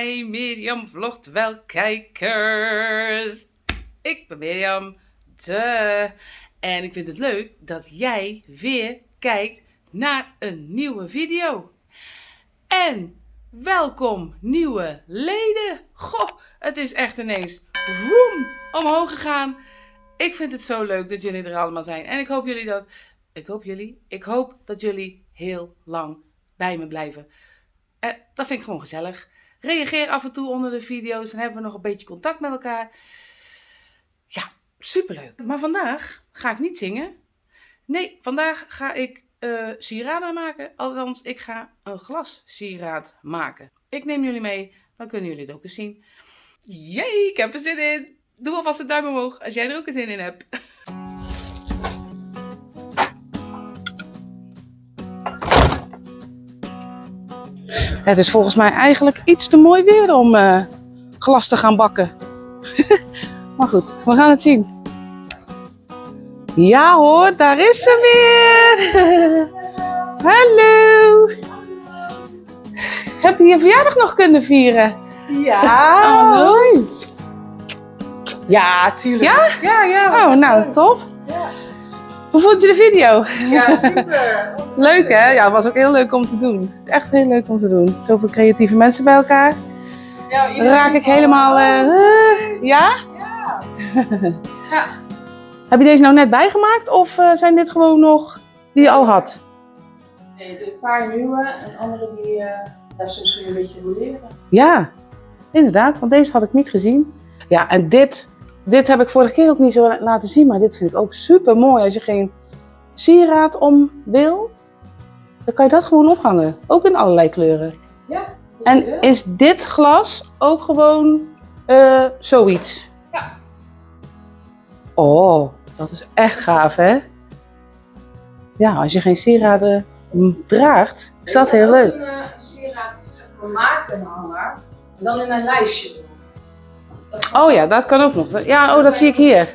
Hi Mirjam vlogt wel kijkers. Ik ben Mirjam. De. En ik vind het leuk dat jij weer kijkt naar een nieuwe video. En welkom nieuwe leden. Goh, het is echt ineens woem omhoog gegaan. Ik vind het zo leuk dat jullie er allemaal zijn. En ik hoop jullie dat. Ik hoop jullie. Ik hoop dat jullie heel lang bij me blijven. Eh, dat vind ik gewoon gezellig. Reageer af en toe onder de video's. Dan hebben we nog een beetje contact met elkaar. Ja, superleuk. Maar vandaag ga ik niet zingen. Nee, vandaag ga ik uh, sieraden maken. Althans, ik ga een glas sieraad maken. Ik neem jullie mee. Dan kunnen jullie het ook eens zien. Jee, ik heb er zin in. Doe alvast een duim omhoog als jij er ook een zin in hebt. Het is volgens mij eigenlijk iets te mooi weer om uh, glas te gaan bakken. maar goed, we gaan het zien. Ja hoor, daar is ze weer. Hallo. Heb je je verjaardag nog kunnen vieren? Ja. Oh. Ja, tuurlijk. Ja? Ja, ja. Oh, nou, top. Hoe vond je de video? Ja, super. Leuk hè? Ja, het was ook heel leuk om te doen. Echt heel leuk om te doen. Zoveel creatieve mensen bij elkaar. Ja, Dan raak ik helemaal... eh, eh, ja? Ja. ja. Heb je deze nou net bijgemaakt of eh, zijn dit gewoon nog die je al had? Nee, een paar nieuwe en andere die uh, ja, soms weer een beetje roleren. Ja, inderdaad, want deze had ik niet gezien. Ja, en dit, dit heb ik vorige keer ook niet zo laten zien, maar dit vind ik ook super mooi. Als je geen sieraad om wil, dan kan je dat gewoon ophangen. Ook in allerlei kleuren. Ja. En is dit glas ook gewoon uh, zoiets? Ja. Oh, dat is echt gaaf hè? Ja, als je geen sieraden draagt, is dat heel leuk. Ik kan een sieraad maken, een hanger, en dan in een lijstje doen. Oh ja, dat kan ook nog. Ja, oh, dat zie ik hier.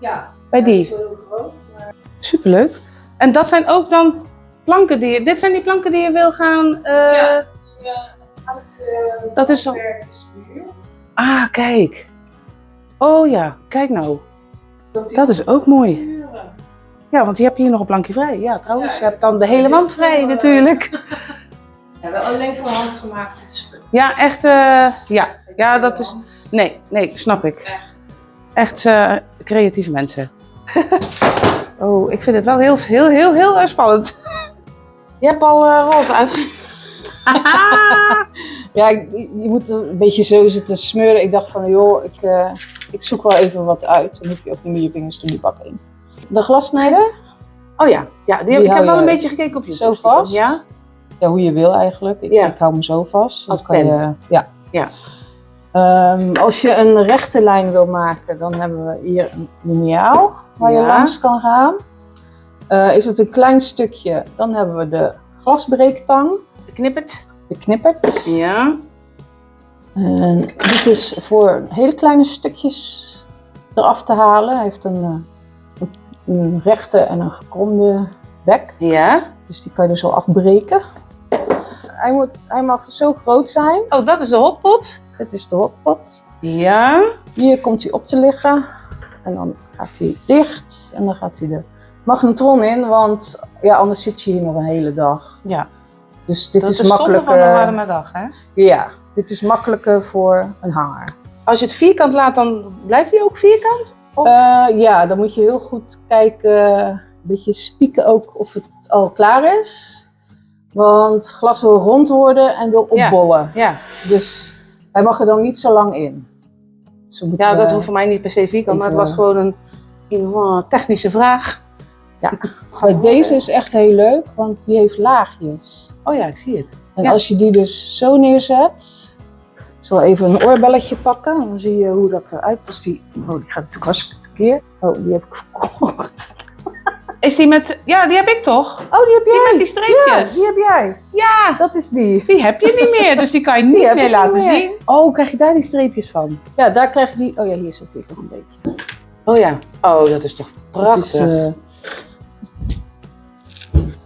Ja. Bij die. Niet zo heel groot, maar... Superleuk. En dat zijn ook dan planken die je... Dit zijn die planken die je wil gaan... Uh... Ja. Ja, het, uh, dat is zo... Ah, kijk. Oh ja, kijk nou. Dat is ook mooi. Ja, want je hebt hier nog een plankje vrij. Ja, trouwens, ja, je hebt dan de hele wand vrij natuurlijk. Ja, wel alleen voor handgemaakte spullen. Ja, echt. Uh, ja. ja, dat is. Nee, nee, snap ik. Echt. Echt uh, creatieve mensen. oh, ik vind het wel heel, heel, heel, heel uh, spannend. Je hebt al roze uit. ja, je moet een beetje zo zitten smeuren. Ik dacht van, joh, ik, uh, ik zoek wel even wat uit. Dan hoef je ook niet meer je vingers door die bak in. De glassnijder. Oh ja, ja die Die heb, ik heb wel een beetje gekeken op je Zo vast. Ja? Ja, hoe je wil eigenlijk. Ik, Ja. ik hou hem zo vast. Als kan pen. je, ja. Ja. Ehm, als je een rechte lijn wil maken, dan hebben we hier een liniaal waar je langs kan gaan. Eh, is het een klein stukje, dan hebben we de glasbreektang, Knippert. de knippert. Ja. En dit is voor hele kleine stukjes eraf te halen. Hij heeft een, eh, een, een rechte en een gekromde bek. Ja. Dus die kan je er zo afbreken. Hij, moet, hij mag zo groot zijn. Oh, dat is de hotpot. Dit is de hotpot. Ja. Hier komt hij op te liggen. En dan gaat hij dicht. En dan gaat hij de magnetron in. Want ja, anders zit je hier nog een hele dag. Ja. Dus dit dat is is makkelijker. van een warme dag, hè? Ja, dit is makkelijker voor een hanger. Als je het vierkant laat, dan blijft hij ook vierkant? Eh, ja, dan moet je heel goed kijken, een beetje spieken ook of het al klaar is. Want glas wil rond worden en wil opbollen. Ja. Dus hij mag er dan niet zo lang in. Dus Ja, dat we- hoeft voor mij niet per se vierkant, maar het was gewoon een, een technische vraag. Ja, maar deze is echt heel leuk, want die heeft laagjes. Oh ja, ik zie het. En Ja. als je die dus zo neerzet, ik zal even een oorbelletje pakken, dan zie je hoe dat eruit als die, oh die gaat natuurlijk hartstikke tekeer. Oh, die heb ik verkocht. Is die met, ja, die heb ik toch? Oh, die heb Die jij? met die streepjes. Ja, die heb jij. Ja, Dat is die. die heb je niet meer, dus die kan je niet meer laten niet meer. zien. Oh, krijg je daar die streepjes van? Ja, daar krijg je die, oh ja, hier is ook nog een beetje. Oh ja. Oh, dat is toch Dat prachtig. is, eh,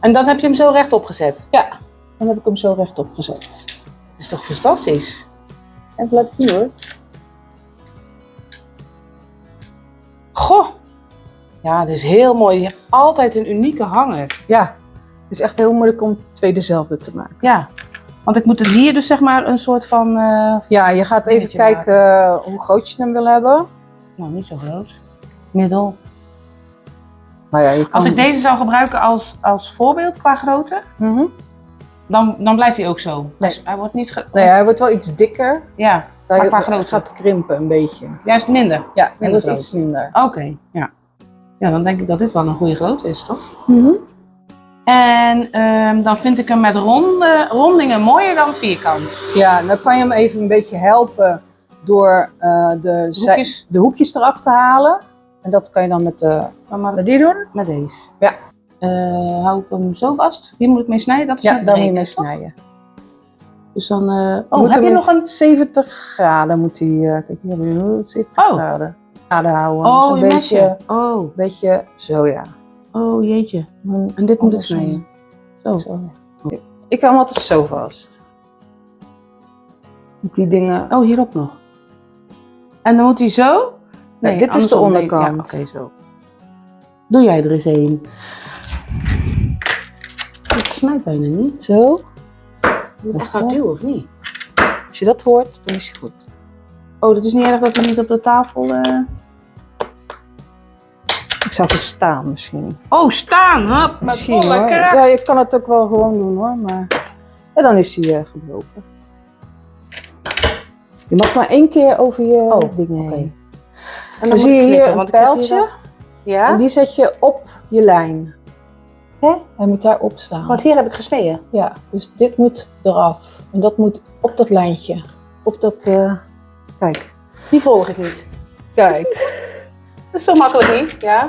En dan heb je hem zo rechtop gezet. ja, dan heb ik hem zo rechtop gezet. Dat is toch fantastisch? Even laten zien hoor. Goh. Ja, dit is heel mooi. Je hebt altijd een unieke hanger. Ja, het is echt heel moeilijk om twee dezelfde te maken. Ja. Want ik moet er hier dus zeg maar een soort van... eh, Ja, je gaat even kijken hoe groot je hem wil hebben. nou, niet zo groot. Middel. Nou ja, je kan... Als ik deze zou gebruiken als, als voorbeeld qua grootte, Mhm. dan, dan blijft hij ook zo. Nee. Dus hij wordt niet... Nee, hij wordt wel iets dikker. Ja, maar qua grootte. gaat krimpen een beetje. Juist minder. Ja, hij Minder wordt iets minder. Oké, ja. Ja, dan denk ik dat dit wel een goede grootte is, toch? Mhm. En ehm, dan vind ik hem met ronde, rondingen mooier dan vierkant. Ja, dan kan je hem even een beetje helpen door eh, de, Hoekjes. de hoekjes eraf te halen. En dat kan je dan met, de, Dan maar met die doen. met deze. Ja. Eh, hou ik hem zo vast? Hier moet ik mee snijden? Dat is Ja, daar moet je mee snijden. Dus dan... eh, oh, Moet heb je nog een... 70 graden moet hij, eh, kijk hier hebben we 70 Oh. graden. Houden. Oh, Zo'n je beetje, mesje. Oh, beetje zo ja. oh, jeetje. En dit moet ik snijden. Zo. Zo, ja. Ik hou hem altijd zo vast. Die dingen. Oh, hierop nog. En dan moet hij zo? Nee, dit is de onderkant. Ja, oké, zo. Doe jij er eens een. Het snijdt bijna niet. Zo. Hard hoor. duwen, of niet? Als je dat hoort, dan is hij goed. Oh, dat is niet erg dat hij niet op de tafel... eh, Ik zou staan misschien. Oh, staan! Met Misschien, volle hoor. kracht. Ja, je kan het ook wel gewoon doen hoor, maar ja, dan is hij eh, gebroken. Je mag maar één keer over je Oh, dingen heen. En Dan moet zie je hier een hier pijltje Ja? en die zet je op je lijn. Hè? Hij moet daar op staan. Want hier heb ik gesneden. Ja, dus dit moet eraf. En dat moet op dat lijntje. Op dat, eh, kijk. Die volg ik niet. Kijk. Dat is zo makkelijk niet. Ja.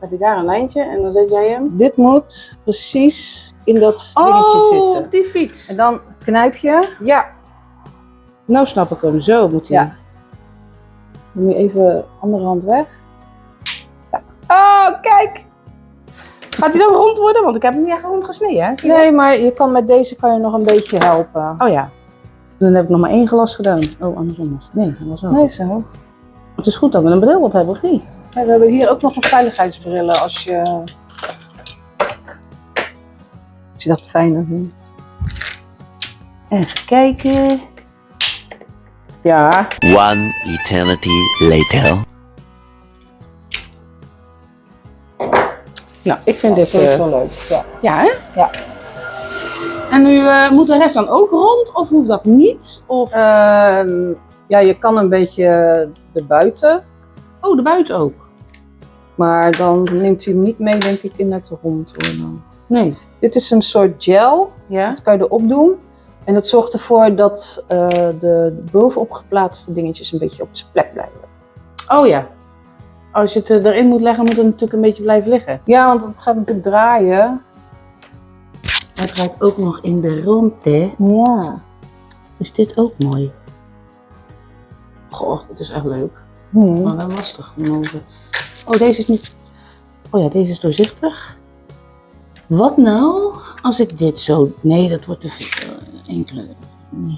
Heb je daar een lijntje en dan zet jij hem. Dit moet precies in dat dingetje Oh, zitten. op die fiets. En dan knijp je. Ja. Nou snap ik hem. Zo moet hij. Ja. Dan moet je even andere hand weg. Oh, kijk. Gaat hij dan rond worden? Want ik heb hem niet echt rond gesneden, hè? Nee, maar je kan met deze kan je nog een beetje helpen. Oh ja. Dan heb ik nog maar één glas gedaan. Oh, andersom was. Nee, dat was. Nee, zo. Het is goed dat we een bril op hebben, of niet? We hebben hier ook nog een veiligheidsbrillen als je, als je dat fijner vindt. Even kijken. Ja. One eternity later. Nou, ik vind Dit eh, wel leuk. Ja. ja, hè? Ja. En nu eh, moet de rest dan ook rond? Of hoeft dat niet? Of... Ehm, ja, je kan een beetje erbuiten, oh, de buiten ook. maar dan neemt hij hem niet mee, denk ik, in het rond. Nee. Dit is een soort gel, Ja? dat kan je erop doen. En dat zorgt ervoor dat eh, de, de bovenop geplaatste dingetjes een beetje op zijn plek blijven. Oh ja. Als je het eh, erin moet leggen, moet het natuurlijk een beetje blijven liggen. Ja, want het gaat natuurlijk draaien. Het draait ook nog in de rondte. Ja. Is dit ook mooi? Goh, dit is echt leuk. Hmm. Maar wel lastig. om over- Oh, deze is niet... Oh ja, deze is doorzichtig. Wat nou als ik dit zo... Nee, dat wordt te veel. Eén kleur. Nee.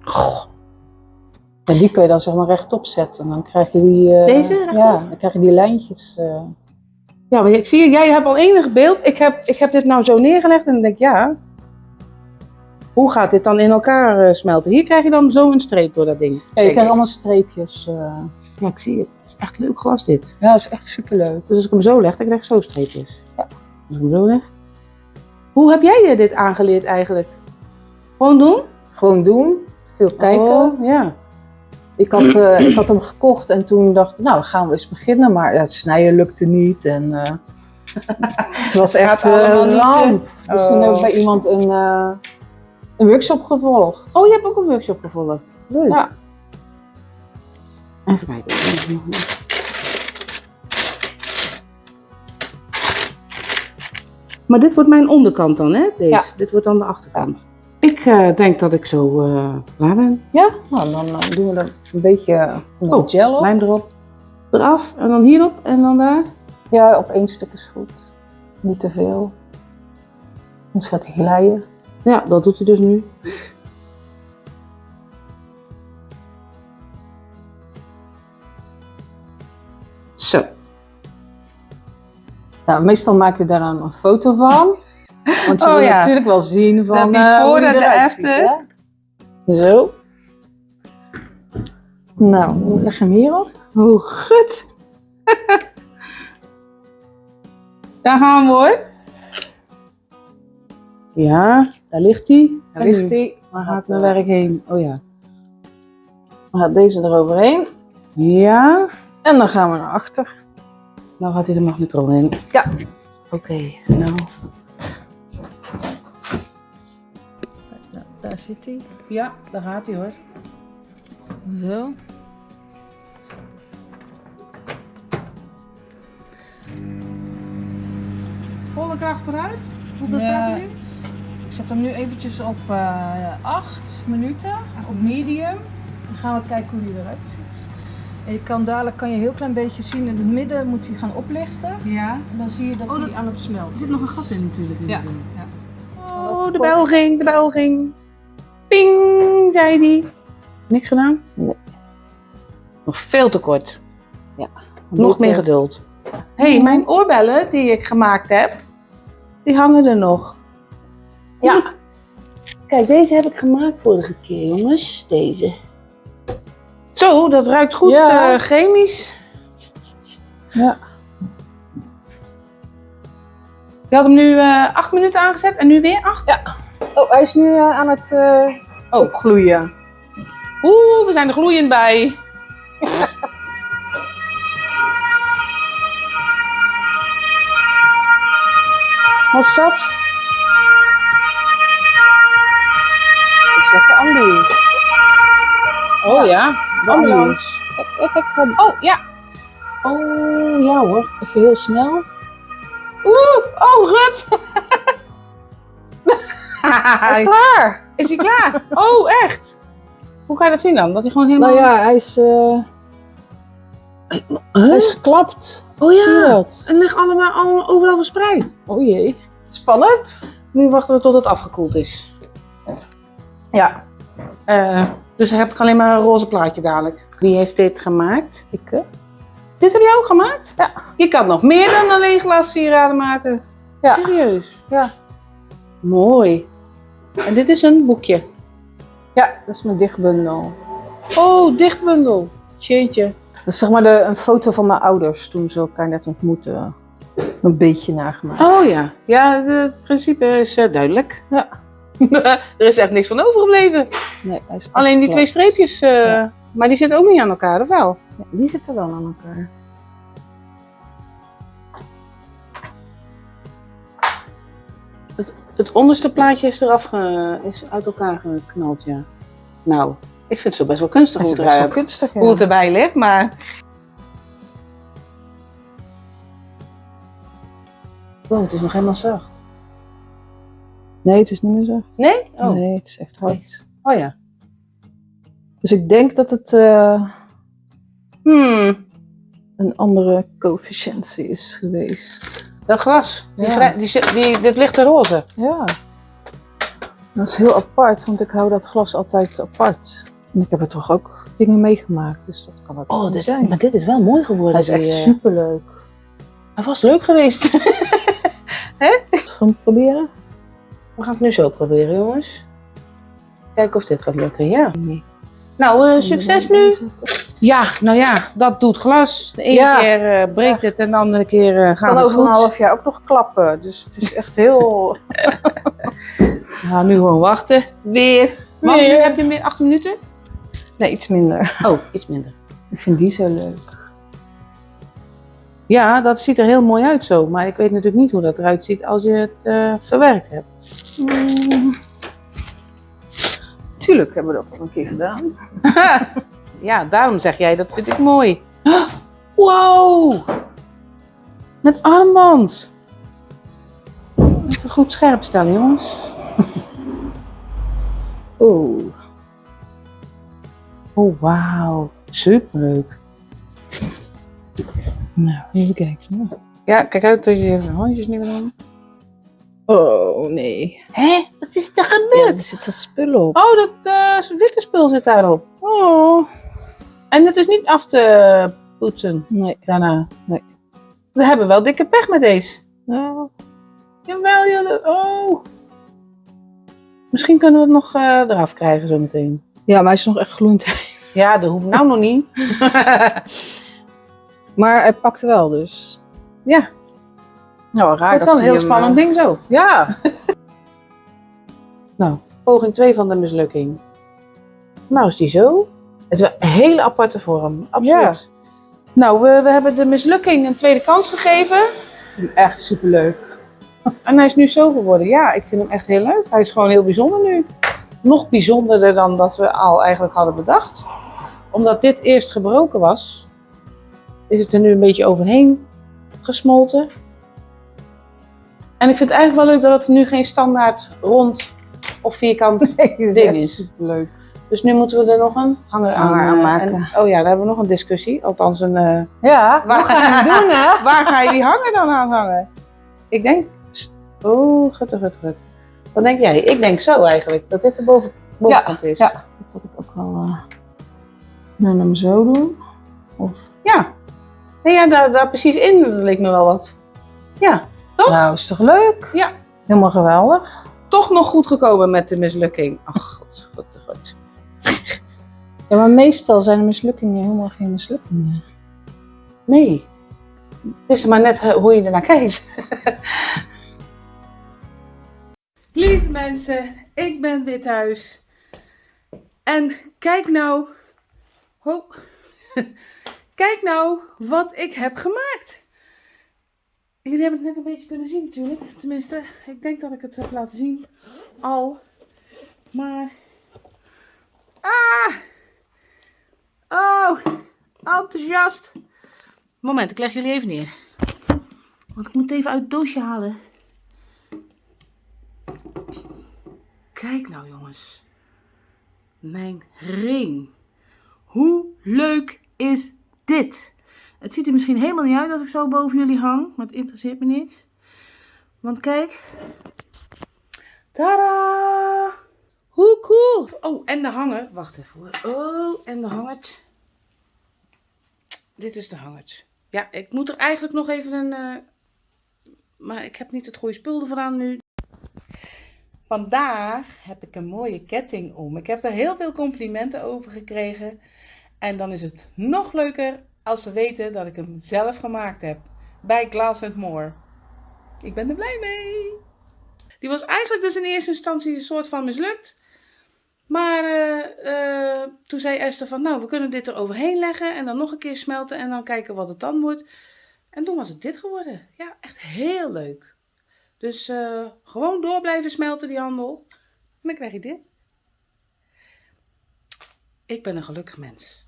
Goh. En die kun je dan zeg maar rechtop zetten. Dan krijg je die... eh, Deze? Ja, dan krijg je die lijntjes. eh. Ja, maar ik zie jij hebt al enig beeld. Ik heb, ik heb dit nou zo neergelegd en dan denk ik, ja... Hoe gaat dit dan in elkaar eh, smelten? Hier krijg je dan zo een streep door dat ding. Ja, je krijgt allemaal streepjes. eh. Ja, ik zie het. Het is echt leuk glas dit. Ja, dat is echt superleuk. Dus als ik hem zo leg, dan krijg ik zo streepjes. Ja. Als ik hem zo leg. Hoe heb jij je dit aangeleerd eigenlijk? Gewoon doen? Gewoon doen. Veel kijken. Oh, ja. Ik, had, eh, ik had hem gekocht en toen dacht ik, nou gaan we eens beginnen. Maar het snijden lukte niet. En, eh, het was echt een ramp. Dus toen Oh. heb ik bij iemand een, eh, een workshop gevolgd. Oh, je hebt ook een workshop gevolgd. Leuk. Ja. Even kijken. Maar dit wordt mijn onderkant dan, hè? Deze. Ja. Dit wordt dan de achterkant. Ik eh, denk dat ik zo eh, klaar ben. Ja, nou, dan eh, doen we er een beetje Oh, gel op. Lijm erop. Eraf en dan hierop en dan daar. Ja, op één stuk is goed. Niet te veel. Anders gaat hij glijden. Ja, dat doet hij dus nu. Zo. Nou, meestal maak je daar dan een foto van. Want je Oh, wil ja. natuurlijk wel zien van De eh, hoe de eruit ziet, hè? Zo. Nou, leg hem hierop. Hoe goed. Daar gaan we hoor. Ja, daar ligt hij. Daar ligt hij. Waar gaat het werk heen? Oh ja. Dan gaat deze eroverheen. Ja. En dan gaan we naar achter. Nou gaat hij de magnetron in. Ja. Oké, nou. Nou, daar zit hij. Ja, daar gaat hij hoor. Zo. Volle kracht vooruit. Hoeveel Ja. staat hij nu? Ik zet hem nu eventjes op eh 8 minuten, op medium. Dan gaan we kijken hoe hij eruit ziet. En je kan dadelijk kan je een heel klein beetje zien in het midden moet hij gaan oplichten. Ja. En dan zie je dat Oh, hij aan het smelten Er zit nog een gat in natuurlijk. in Ja. Ja. Oh, de bel ging, de bel ging. Ping, zei die. Niks gedaan? Nee. Nog veel te kort. Ja. Nog meer geduld. Hé, hey, mijn oorbellen die ik gemaakt heb, die hangen er nog. Ja. Kijk, deze heb ik gemaakt vorige keer, jongens. Deze. Zo, dat ruikt goed Ja. eh, chemisch. Ja. Je had hem nu eh, acht minuten aangezet en nu weer acht. Oh, hij is nu eh, aan het Oh. opgloeien. Oeh, we zijn er gloeiend bij. Wat is dat? Lekker Andy. Oh ja, De ambulance. Kijk, kijk, kijk. Oh ja. Oh, ja hoor. Even heel snel. Oeh, oh Rut. Hij is klaar. Is hij klaar? Oh, echt? Hoe kan je dat zien dan? Dat hij gewoon helemaal... Nou ja, hij is, eh, hij is geklapt. Oh Zie je ja. dat? Het ligt allemaal, allemaal overal verspreid. Oh jee. Spannend. Nu wachten we tot het afgekoeld is. Ja. Eh, dus dan heb ik alleen maar een roze plaatje dadelijk. Wie heeft dit gemaakt? Ik, Dit heb jij ook gemaakt? Ja. Je kan nog meer dan alleen glassieraden maken. Ja. Serieus? Ja. Mooi. En dit is een boekje. ja, dat is mijn dichtbundel. Oh, dichtbundel. Jeetje. Dat is zeg maar de, een foto van mijn ouders toen ze elkaar net ontmoetten. Een beetje nagemaakt. Oh ja. Ja, het principe is eh, duidelijk. Ja. er is echt niks van overgebleven. Nee, hij is Alleen die twee streepjes. eh, Ja. Maar die zitten ook niet aan elkaar, of wel? Ja, die zitten wel aan elkaar. Het onderste plaatje is eraf ge- is uit elkaar geknald, ja. Nou, ik vind het zo best wel kunstig hoe best wel kunstig, ja. hoe het erbij ligt, maar... Het is nog helemaal zacht. Nee, het is niet meer zo. Nee? Oh, Nee, het is echt hard. oh ja. Dus ik denk dat het eh, Hmm, een andere coëfficiëntie is geweest. dat glas. Die, Ja. die, die, dit ligt er roze. Ja. Dat is heel apart, want ik hou dat glas altijd apart. En ik heb er toch ook dingen meegemaakt, dus dat kan het toch niet zijn. maar dit is wel mooi geworden. Hij is echt eh, superleuk. Hij was leuk geweest. Gaan we proberen? We gaan het nu zo proberen, jongens. Kijken of dit gaat lukken, ja. Nou, eh, succes nu. Ja, nou ja, dat doet glas. De ene Ja. keer eh, breekt het en de andere keer eh, gaat kan het over goed. een half jaar ook nog klappen, dus het is echt heel... Ja, nu gewoon wachten. Weer. Weer. nu heb je meer acht minuten? nee, iets minder. Oh, iets minder. Ik vind die zo leuk. Ja, dat ziet er heel mooi uit zo. Maar ik weet natuurlijk niet hoe dat eruit ziet als je het eh, verwerkt hebt. Mm. Tuurlijk hebben we dat al een keer gedaan. ja, daarom zeg jij, dat vind ik mooi. Wow! Met armband. Even goed scherp stellen, jongens. Oeh. Oh, wauw. Superleuk. Nou, even kijken. Ja, kijk uit dat je je handjes niet meer doen. Oh, nee. Hé? Wat is er Ja, gebeurd? er zit wat spullen op. Oh, dat eh, witte spul zit daarop. Oh. En het is niet af te poetsen Nee. daarna. Nee. We hebben wel dikke pech met deze. Ja. Jawel, jullie. Oh. Misschien kunnen we het nog eh, eraf krijgen zometeen. ja, maar hij is nog echt gloeiend. Ja, dat hoeft nou nog niet. Maar hij pakte wel, dus. ja, Nou, raar dat is dan een heel spannend ding zo. Ja. Nou, poging 2 van de mislukking. Nou is die zo. Het is wel een hele aparte vorm, absoluut. Nou, we, we hebben de mislukking een tweede kans gegeven. Echt superleuk. En hij is nu zo geworden. Ja, ik vind hem echt heel leuk. Hij is gewoon heel bijzonder nu. Nog bijzonderder dan dat we al eigenlijk hadden bedacht. Omdat dit eerst gebroken was, is het er nu een beetje overheen gesmolten. En ik vind het eigenlijk wel leuk dat het nu geen standaard rond of vierkant ding is. superleuk. Dus nu moeten we er nog een hanger aan, Hanger eh, aanmaken. en- oh ja, daar hebben we nog een discussie. Althans, een, eh, Ja, Waar- gaan het doen, hè? waar ga je die hanger dan aan hangen? Ik denk... Oh, gut, gut, gut. Wat denk jij? Ik denk zo eigenlijk. Dat dit de boven, bovenkant is. ja. Dat had ik ook wel. eh nou, hem zo doen. Of. Ja. Nee, ja, daar, daar precies in. Dat leek me wel wat. Ja. Toch? Nou, is toch leuk? Ja. Helemaal geweldig. Toch nog goed gekomen met de mislukking. Ach, god, god, god. Ja, maar meestal zijn de mislukkingen helemaal geen mislukkingen. Nee. Het is maar net eh, hoe je ernaar kijkt. Lieve mensen, ik ben weer thuis. En kijk nou. Ho. Kijk nou wat ik heb gemaakt. Jullie hebben het net een beetje kunnen zien natuurlijk. Tenminste, ik denk dat ik het heb laten zien. Al. Maar. Ah! Oh! Enthousiast! Moment, ik leg jullie even neer. Want ik moet even uit het doosje halen. Kijk nou jongens. Mijn ring. Hoe leuk is dit? Het ziet er misschien helemaal niet uit als ik zo boven jullie hang. Maar het interesseert me niks. Want kijk. Tada! Hoe cool! Oh, en de hanger. Wacht even hoor. Oh, en de hangert. Dit is de hangert. Ja, ik moet er eigenlijk nog even een... eh, Maar ik heb niet het goede spul ervan aan nu. Vandaag heb ik een mooie ketting om. Ik heb daar heel veel complimenten over gekregen. En dan is het nog leuker als ze weten dat ik hem zelf gemaakt heb. Bij Glass More. Ik ben er blij mee. Die was eigenlijk dus in eerste instantie een soort van mislukt. Maar eh, eh, toen zei Esther van, nou, we kunnen dit er overheen leggen en dan nog een keer smelten en dan kijken wat het dan wordt. En toen was het dit geworden. Ja, echt heel leuk. Dus eh, gewoon door blijven smelten die handel. En dan krijg je dit. Ik ben een gelukkig mens.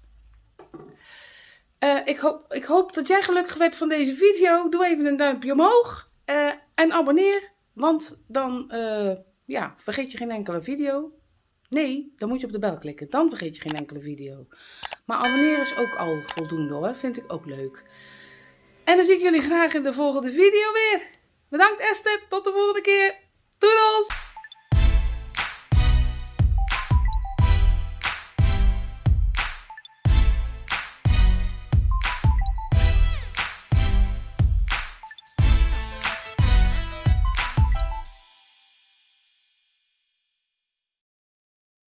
Eh, ik, hoop, ik hoop dat jij gelukkig werd van deze video. Doe even een duimpje omhoog. eh, en abonneer. Want dan eh, ja, vergeet je geen enkele video. Nee, dan moet je op de bel klikken. Dan vergeet je geen enkele video. Maar abonneren is ook al voldoende hoor. Vind ik ook leuk. En dan zie ik jullie graag in de volgende video weer. Bedankt Esther. Tot de volgende keer. Doei!